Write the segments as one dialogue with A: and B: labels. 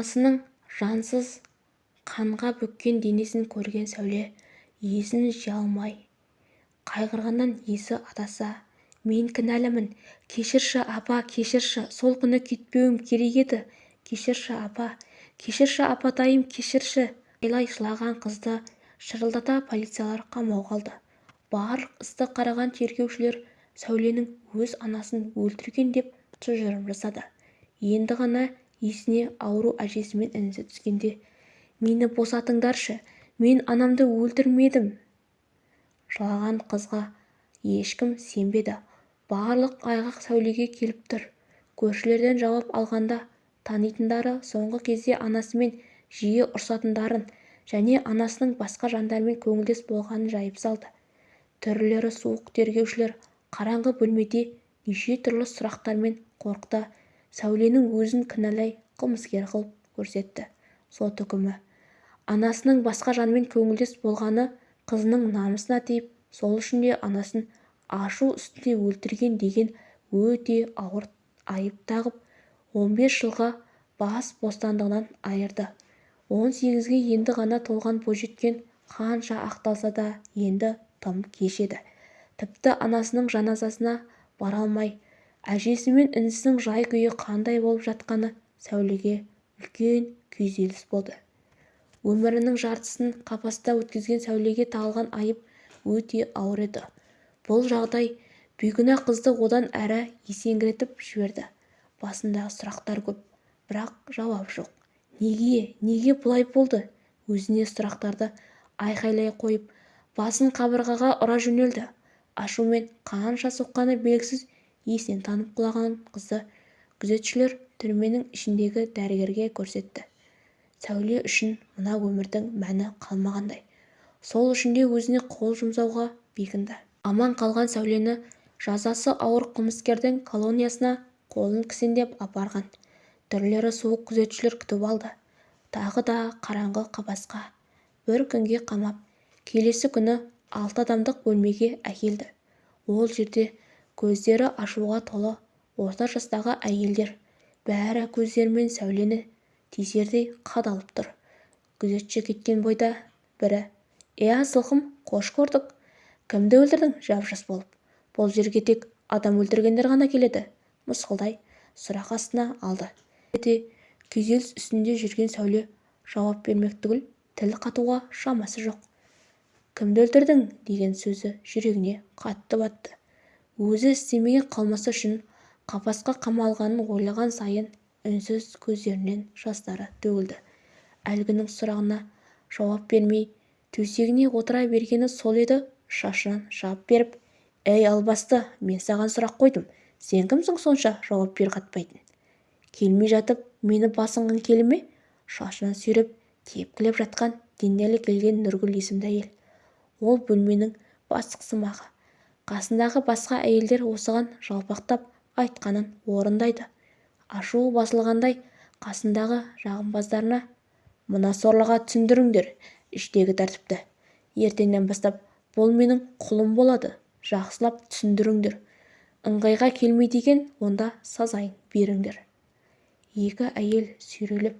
A: анасының жансыз қанға бөккен денесін көрген сәуле есін жия алмай қайғырғаннан есі адасса мен кінәлімін кешірші апа кешірші сол күні кетпеуім керек еді кешірші апа кешірші апатайым кешірші айғайлай жылаған қызды шырылдата полициялар қамауға алды барлық істі қараған тергеушілер сәуленің өз анасын өлтірген деп тұжырым жасады. Енді ғана есіне ауру әжесі мен інісі түскенде мені босатыңдаршы мен анамды өлтірмедім жылаған қызға ешкім сенбеді. Барлық айғақ сәулеге келіп тұр. Көршілерден жауап алғанда танитындары соңғы кезде анасымен жиі ұрсатындарын және анасының басқа жандармен көңілдес болғанын жайып салды. Түрлері суық тергеушілер қараңғы бөлмеде неше түрлі сұрақтармен қорқыта сәуленің өзін кінәлай қылмыскер қылып көрсетті. Сот үкімі. Анасының басқа жанмен көңілдес болғаны қызының намысына тиіп сол үшін де анасын ашу үстінде өлтірген деген өте ауыр айып тағып 15 жылға бас бостандығынан айырды. он сегізге енді ғана толған бойжеткен қанша ақталса да енді тым кеш еді. Тіпті анасының жаназасына бара алмай әжесі мен інісінің жай-күйі қандай болып жатқаны сәулеге үлкен күйзеліс болды. өмірінің жартысын қапаста өткізген сәулеге тағылған айып өте ауыр еді. Бұл жағдай бейкүнә қызды одан әрі есеңгіретіп жіберді. Басындағы сұрақтар көп бірақ жауап жоқ. Неге неге бұлай болды? Өзіне сұрақтарды айқайлай қойып басын қабырғаға ұра жөнелді. Ашумен қанша соққаны белгісіз есінен танып құлаған қызды күзетшілер түрменің ішіндегі дәрігерге көрсетті. Сәуле үшін мына өмірдің мәні қалмағандай. Сол үшін де өзіне қол жұмсауға бекінді. Аман қалған сәулені жазасы ауыр қылмыскердің колониясына қолын кісендеп апарған. Түрлері суық күзетшілер күтіп алды. Тағы да қараңғы қапасқа бір күнге қамап келесі күні алты адамдық бөлмеге әкелді. Ол жерде көздері ашуға толы орта жастағы әйелдер. Бәрі көздерімен сәулені тесердей қадалып тұр. Күзетші кеткен бойда бірі иә сылқым қош көрдік. Кімді өлтірдің жап-жас болып? Бұл жерге тек адам өлтіргендер ғана келеді мысқылдай сұрақ астына алды. Де күйзеліс үстінде жүрген сәуле жауап бермек түгіл тіл қатуға шамасы жоқ. Кімді өлтірдің деген сөзі жүрегіне қатты батты. Өзі істемеген қылмысы үшін қапасқа қамалғанын ойлаған сайын үнсіз көздерінен жастары төгілді. әлгінің сұрағына жауап бермей төсегіне отыра бергені сол еді шашынан жап беріп әй албасты мен саған сұрақ қойдым сен кімсің сонша? жауап бер қатпайтын. Келмей жатып мені басынғың келе ме? шашынан сүйреп тепкілеп жатқан денелі келген нұргүл есімді әйел. Ол бөлменің бастықсымағы қасындағы басқа әйелдер осыған жалпақтап айтқанын орындайды. Ашуы басылғандай қасындағы жағымпаздарына мына сорлыға түсіндіріңдер іштегі тәртіпті. Ертеңнен бастап бұл менің құлым болады жақсылап түсіндіріңдер ыңғайға келмейді екен онда сазайын беріңдер. Екі әйел сүйрелеп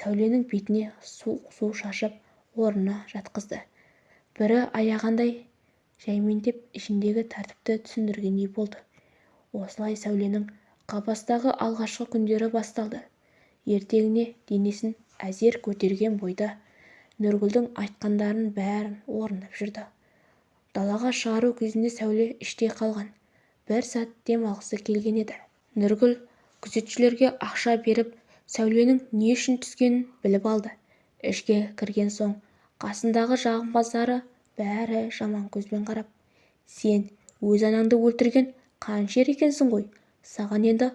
A: сәуленің бетіне суық су шашып орнына жатқызды. Бірі аяғандай жәймеңдеп ішіндегі тәртіпті түсіндіргендей болды. Осылай сәуленің қапастағы алғашқы күндері басталды. Ертеңіне денесін әзер көтерген бойда нұргүлдің айтқандарының бәрін орындап жүрді. Далаға шығару кезінде сәуле іштей қалған. Бір сәт дем алғысы келген еді. Нұргүл күзетшілерге ақша беріп сәуленің не үшін түскенін біліп алды. Ішке кірген соң қасындағы жағымпаздары бәрі жаман көзбен қарап. Сен өз анаңды өлтірген қанішер екенсің ғой? Саған енді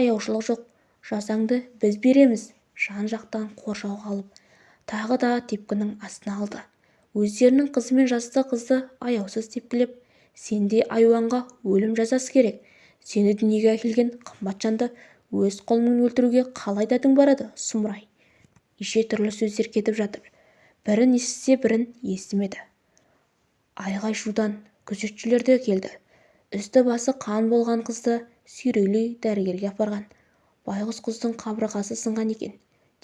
A: аяушылық жоқ. Жазаңды біз береміз жан-жақтан қоршауға алып тағы да тепкінің астына алды. Өздерінің қызы мен жасты қызды аяусыз тепкілеп сенде айуанға өлім жазасы керек. Сені дүниеге әкелген қымбат жанды өз қолыңмен өлтіруге қалай дәтің барады сұмырай неше түрлі сөздер кетіп жатыр. Бірін естісе бірін естімеді. Айғай-шудан күзетшілер де келді. Үсті-басы қан болған қызды сүйрелей дәрігерге апарған. Байғұс құздың қабырғасы сынған екен.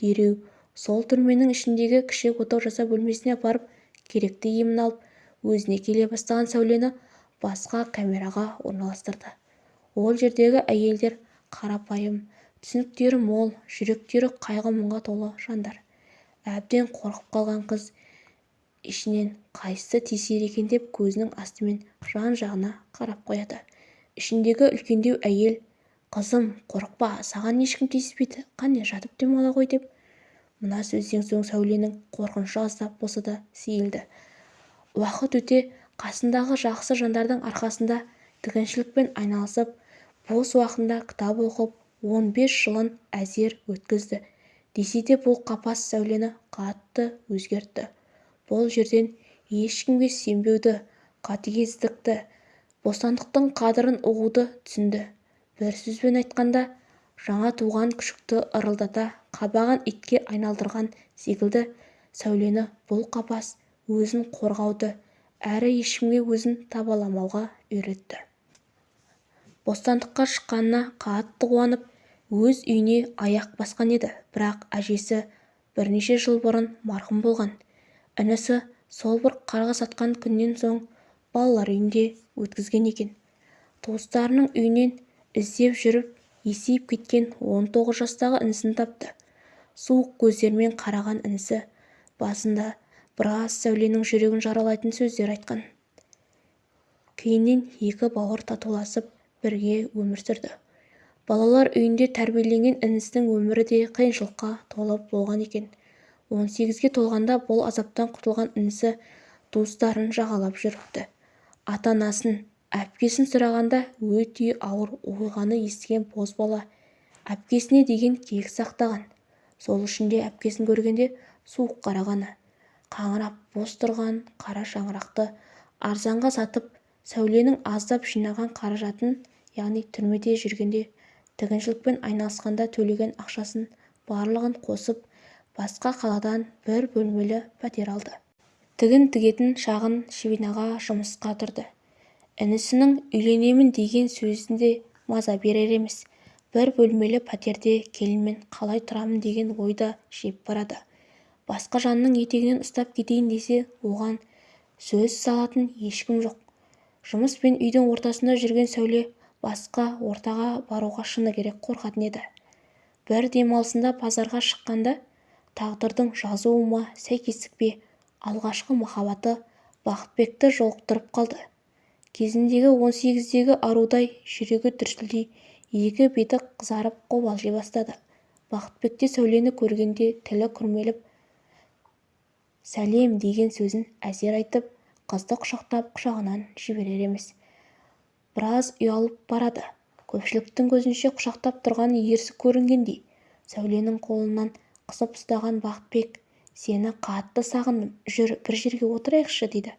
A: Дереу сол түрменің ішіндегі кіші отау жасау бөлмесіне апарып керекті емін алып өзіне келе бастаған сәулені басқа камераға орналастырды. Ол жердегі әйелдер қарапайым түсініктері мол жүректері қайғы-мұңға толы жандар. Әбден қорқып қалған қыз ішінен қайсысы тиісер екен деп көзінің астымен жан-жағына қарап қояды. Ішіндегі үлкендеу әйел қызым қорықпа саған ешкім тиіспейді қане жатып демала ғой деп мына сөзден соң сәуленің қорқынышы аздап болса да сейілді. Уақыт өте қасындағы жақсы жандардың арқасында тігіншілікпен айналысып бос уақытында кітап оқып он бес жылын әзер өткізді. Десе де бұл қапас сәулені қатты өзгертті. Бұл жерден ешкімге сенбеуді қатыгездікті бостандықтың қадірін ұғуды түсінді. Бір сөзбен айтқанда жаңа туған күшікті ырылдата қабаған итке айналдырған секілді сәулені бұл қапас өзін қорғауды әрі ешкімге өзін табаламауға үйретті. Бостандыққа шыққанына қатты қуанып өз үйіне аяқ басқан еді. Бірақ әжесі бірнеше жыл бұрын марқұм болған. Інісі сол бір қарғыс атқан күннен соң балалар үйінде өткізген екен. Туыстарының үйінен іздеп жүріп есейіп кеткен он тоғыз жастағы інісін тапты. Суық көздерімен қараған інісі басында біраз сәуленің жүрегін жаралайтын сөздер айтқан. Кейіннен екі бауыр татуласып бірге өмір сүрді. Балалар үйінде тәрбиеленген інісінің өмірі де қиыншылыққа толы болған екен. Он сегізге толғанда бұл азаптан құтылған інісі туыстарын жағалап жүріпті. Ата-анасын әпкесін сұрағанда өте ауыр оқиғаны естіген бозбала әпкесіне деген кек сақтаған. Сол үшін де әпкесін көргенде суық қарағаны қаңырап бос тұрған қара шаңырақты арзанға сатып сәуленің аздап жинаған қаражатын яғни түрмеде жүргенде тігіншілікпен айналысқанда төлеген ақшасын барлығын қосып басқа қаладан бір бөлмелі пәтер алды. Тігін тігетін шағын шевинаға жұмысқа тұрды. Інісінің үйленемін деген сөзінде маза берер емес бір бөлмелі пәтерде келінмен қалай тұрамын деген ойда жеп барады. Басқа жанның етегінен ұстап кетейін десе оған сөз салатын ешкім жоқ. Жұмыс пен үйдің ортасында жүрген сәуле басқа ортаға баруға шыны керек қорқатын еді. Бір демалысында базарға шыққанда тағдырдың жазуы ма сәйкестік пе? Алғашқы махаббаты бақытбекті жолықтырып қалды. Кезіндегі он сегіздегі арудай жүрегі дүрсілдей екі беті қызарып қобалжи бастады. Бақытбекте сәулені көргенде тілі күрмеліп сәлем деген сөзін әзер айтып қызды құшақтап құшағынан жіберер емес. Біраз ұялып барады. Көпшіліктің көзінше құшақтап тұрған ерсі көрінгендей. Сәуленің қолынан қысып ұстаған бақытбек сені қатты сағындым жүр бір жерге отырайықшы дейді.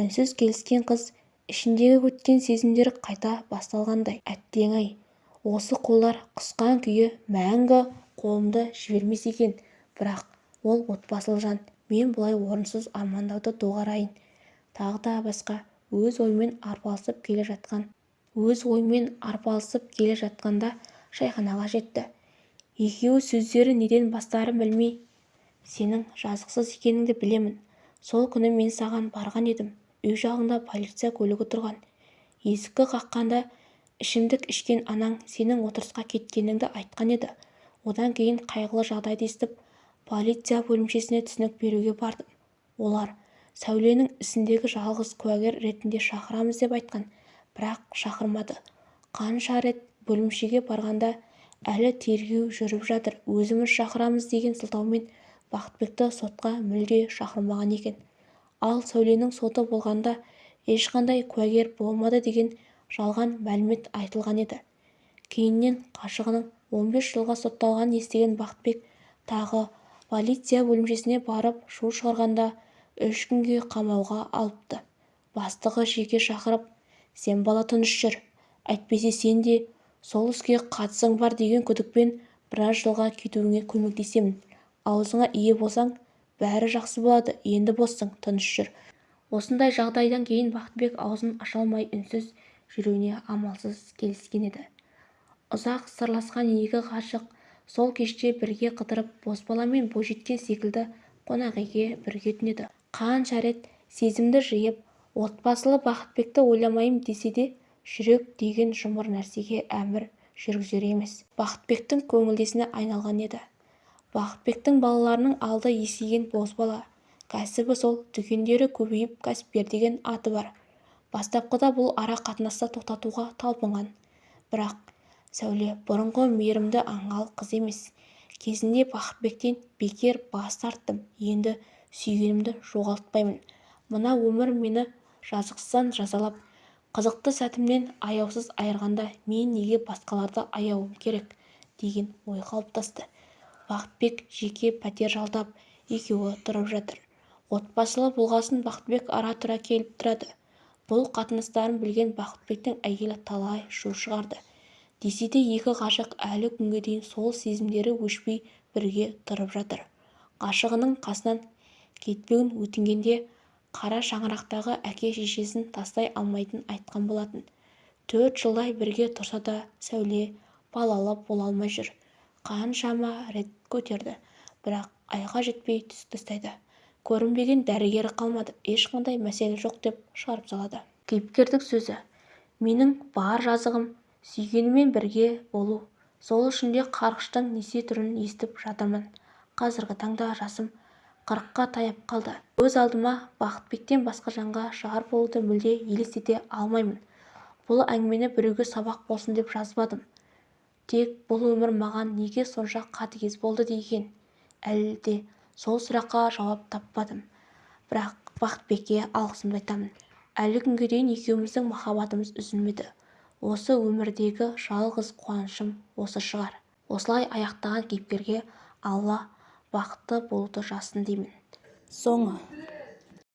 A: үнсіз келіскен қыз ішіндегі өткен сезімдер қайта басталғандай әттең-ай осы қолдар қысқан күйі мәңгі қолымды жібермес екен. Бірақ ол отбасылы жан мен бұлай орынсыз армандауды доғарайын. Тағы да басқа өз ойымен арпалысып келе жатқан өз ойымен арпалысып келе жатқанда шайханаға жетті. Екеуі сөздері неден бастарын білмей сенің жазықсыз екеніңді білемін. Сол күні мен саған барған едім. Үй жағында полиция көлігі тұрған. Есікті қаққанда ішімдік ішкен анаң сенің отырысқа кеткеніңді айтқан еді. Одан кейін қайғылы жағдайды естіп полиция бөлімшесіне түсінік беруге бардым. Олар сәуленің ісіндегі жалғыз куәгер ретінде шақырамыз деп айтқан бірақ шақырмады. Қанша рет бөлімшеге барғанда әлі тергеу жүріп жатыр. Өзіміз шақырамыз деген сылтаумен бақытбекті сотқа мүлде шақырмаған екен. Ал сәуленің соты болғанда ешқандай куәгер болмады деген жалған мәлімет айтылған еді. Кейіннен қашығының он бес жылға сотталғанын естіген бақытбек тағы полиция бөлімшесіне барып шу шығарғанда үш күнге қамауға алыпты. Бастығы жеке шақырып сен бала тыныш жүр әйтпесе сен де сол іске қатысың бар деген күдікпен біраз жылға кетуіңе көмектесемін. Аузыңа ие болсаң бәрі жақсы болады енді боссың тыныш жүр. Осындай жағдайдан кейін бақытбек аузын аша алмай үнсіз жүруіне амалсыз келіскен еді. Ұзақ сырласқан екі ғашық сол кеште бірге қыдырып бозбала мен бойжеткен секілді қонақүйге бірге түнеді. Қанша рет сезімді жиып отбасылы бақытбекті ойламайым десе де жүрек деген жұмыр нәрсеге әмір жүргізер емес. Бақытбектің көңілдесіне айналған еді. Бақытбектің балаларының алды есейген бозбала кәсібі сол дүкендері көбейіп кәсіпкер деген аты бар. Бастапқыда бұл ара қатынасты тоқтатуға талпынған. Бірақ сәуле бұрынғы мейірімді аңғал қыз емес. Кезінде бақытбектен бекер бас тарттым. Енді сүйгенімді жоғалтпаймын. Мына өмір мені жазықсыздан жазалап қызықты сәтімнен аяусыз айырғанда мен неге басқаларды аяуым керек деген ой қалыптасты. Бақытбек жеке пәтер жалдап екеуі тұрып жатыр. Отбасылы болғасын бақытбек ара-тұра келіп тұрады. Бұл қатынастарын білген бақытбектің әйелі талай шу шығарды. Десе де екі ғашық әлі күнге дейін сол сезімдері өшпей бірге тұрып жатыр. Ғашығының қасынан кетпеуін өтінгенде қара шаңырақтағы әке-шешесін тастай алмайтынын айтқан болатын. Төрт жылдай бірге тұрса да сәуле балалы бола алмай жүр. Қаншама рет көтерді бірақ айға жетпей түс тастайды. Көрінбеген дәрігері қалмады. Ешқандай мәселе жоқ деп шығарып салады. Кейіпкердің сөзі менің бар жазығым сүйгенімен бірге болу. Сол үшін де қарғыштың неше түрін естіп жатырмын. Қазіргі таңда жасым қырыққа таяп қалды. Өз алдыма бақытбектен басқа жанға жар болуды мүлде елестете алмаймын. Бұл әңгімені біреуге сабақ болсын деп жазбадым. Тек бұл өмір маған неге сонша қатыгез болды деген әлі де сол сұраққа жауап таппадым. Бірақ бақытбекке алғысымды айтамын. Әлі күнге дейін екеуміздің махаббатымыз үзілмеді. Осы өмірдегі жалғыз қуанышым осы шығар. Осылай аяқтаған кейіпкерге алла бақытты болуды жазсын деймін.
B: Соңы.